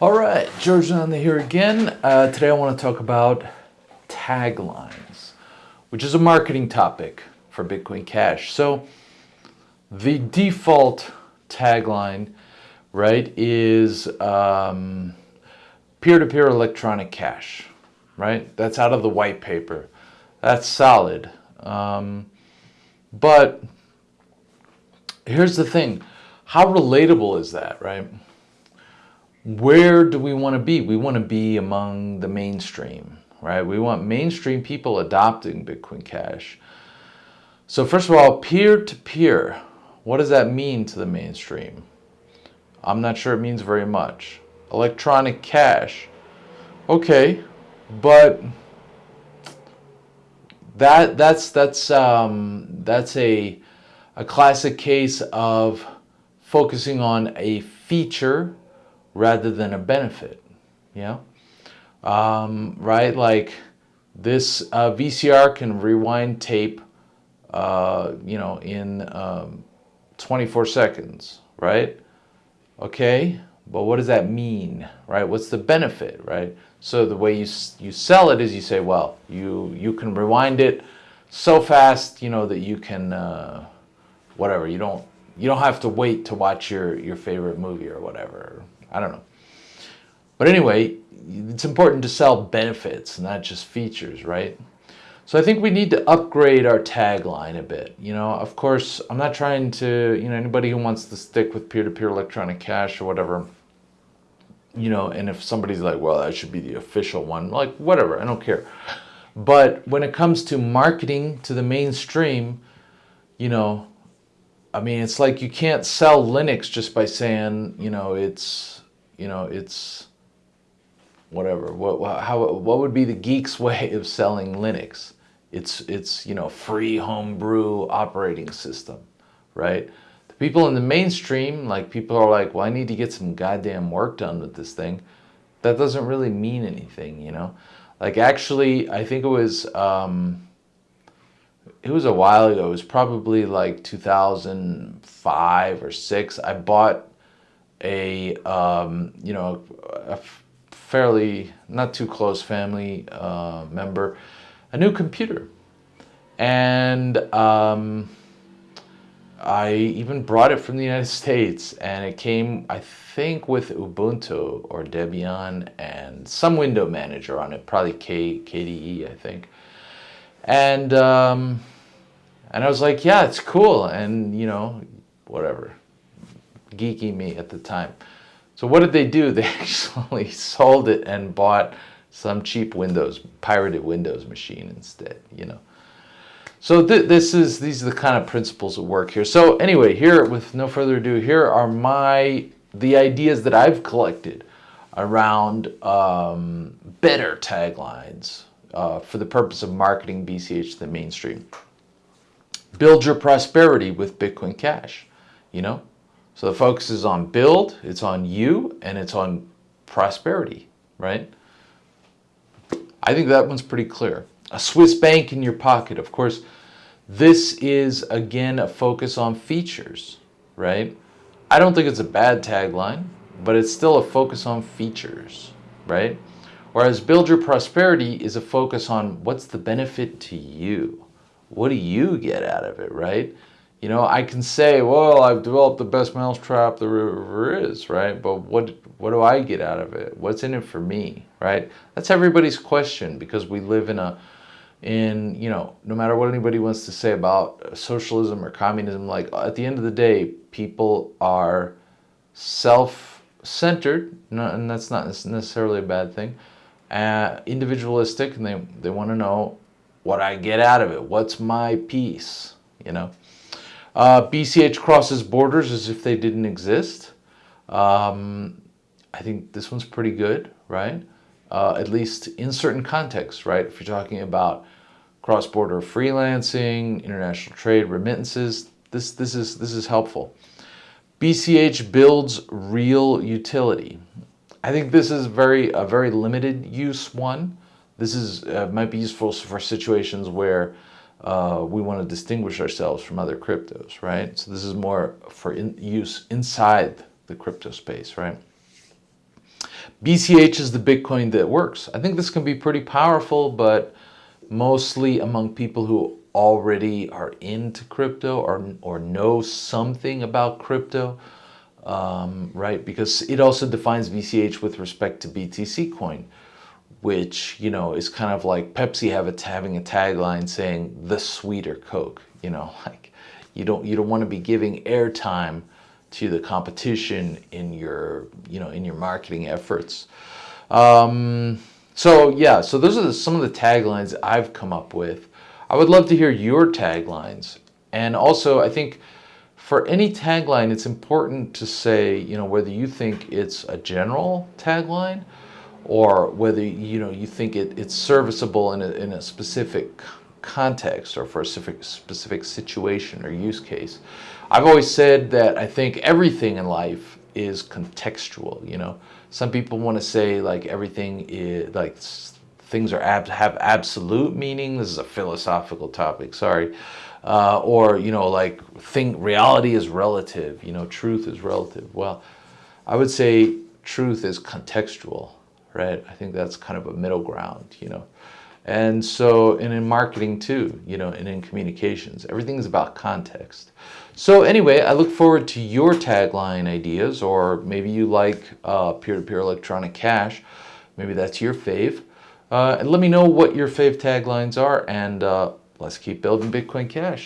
All right, George Donnelly here again. Uh, today I want to talk about taglines, which is a marketing topic for Bitcoin Cash. So the default tagline, right, is um, peer-to-peer electronic cash, right? That's out of the white paper. That's solid. Um, but here's the thing. How relatable is that, right? Where do we want to be? We want to be among the mainstream, right? We want mainstream people adopting Bitcoin Cash. So first of all, peer-to-peer, -peer, what does that mean to the mainstream? I'm not sure it means very much. Electronic cash, okay, but that that's that's um, that's a a classic case of focusing on a feature rather than a benefit, you know? Um, right? Like this uh, VCR can rewind tape, uh, you know, in um, 24 seconds, right? Okay, but what does that mean, right? What's the benefit, right? So the way you, you sell it is you say, well, you, you can rewind it so fast, you know, that you can, uh, whatever, you don't, you don't have to wait to watch your, your favorite movie or whatever, I don't know. But anyway, it's important to sell benefits, not just features, right? So I think we need to upgrade our tagline a bit. You know, of course, I'm not trying to, you know, anybody who wants to stick with peer-to-peer -peer electronic cash or whatever, you know, and if somebody's like, well, that should be the official one, like, whatever, I don't care. But when it comes to marketing to the mainstream, you know, I mean, it's like you can't sell Linux just by saying, you know, it's you know, it's whatever. What how what would be the geek's way of selling Linux? It's it's you know free homebrew operating system, right? The people in the mainstream, like people are like, well, I need to get some goddamn work done with this thing. That doesn't really mean anything, you know. Like actually, I think it was um, it was a while ago. It was probably like 2005 or six. I bought a um, you know a fairly not too close family uh, member a new computer and um, I even brought it from the United States and it came I think with Ubuntu or Debian and some window manager on it probably K, KDE I think and um, and I was like yeah it's cool and you know whatever geeky me at the time. So what did they do? They actually sold it and bought some cheap Windows, pirated Windows machine instead, you know. So th this is, these are the kind of principles at work here. So anyway, here, with no further ado, here are my, the ideas that I've collected around um, better taglines uh, for the purpose of marketing BCH to the mainstream. Build your prosperity with Bitcoin Cash, you know. So the focus is on build, it's on you, and it's on prosperity, right? I think that one's pretty clear. A Swiss bank in your pocket. Of course, this is, again, a focus on features, right? I don't think it's a bad tagline, but it's still a focus on features, right? Whereas Build Your Prosperity is a focus on what's the benefit to you? What do you get out of it, right? You know, I can say, well, I've developed the best mousetrap there ever is, right? But what what do I get out of it? What's in it for me, right? That's everybody's question because we live in a in, you know, no matter what anybody wants to say about socialism or communism, like at the end of the day, people are self-centered, and that's not necessarily a bad thing, uh, individualistic, and they, they want to know what I get out of it. What's my piece, you know? Uh, BCH crosses borders as if they didn't exist. Um, I think this one's pretty good, right? Uh, at least in certain contexts, right? If you're talking about cross-border freelancing, international trade, remittances, this, this, is, this is helpful. BCH builds real utility. I think this is very a very limited use one. This is uh, might be useful for situations where uh, we want to distinguish ourselves from other cryptos, right? So this is more for in use inside the crypto space, right? BCH is the Bitcoin that works. I think this can be pretty powerful, but mostly among people who already are into crypto or, or know something about crypto, um, right? Because it also defines BCH with respect to BTC coin, which, you know, is kind of like Pepsi have a, having a tagline saying the sweeter Coke, you know, like you don't, you don't want to be giving airtime to the competition in your, you know, in your marketing efforts. Um, so yeah, so those are the, some of the taglines I've come up with. I would love to hear your taglines. And also, I think for any tagline, it's important to say, you know, whether you think it's a general tagline or whether, you know, you think it, it's serviceable in a, in a specific context or for a specific, specific situation or use case. I've always said that I think everything in life is contextual, you know. Some people want to say like everything is like things are ab have absolute meaning. This is a philosophical topic, sorry. Uh, or, you know, like think reality is relative, you know, truth is relative. Well, I would say truth is contextual, right? I think that's kind of a middle ground, you know. And so, and in marketing too, you know, and in communications, everything is about context. So anyway, I look forward to your tagline ideas, or maybe you like uh, peer-to-peer -peer electronic cash. Maybe that's your fave. Uh, and let me know what your fave taglines are, and uh, let's keep building Bitcoin Cash.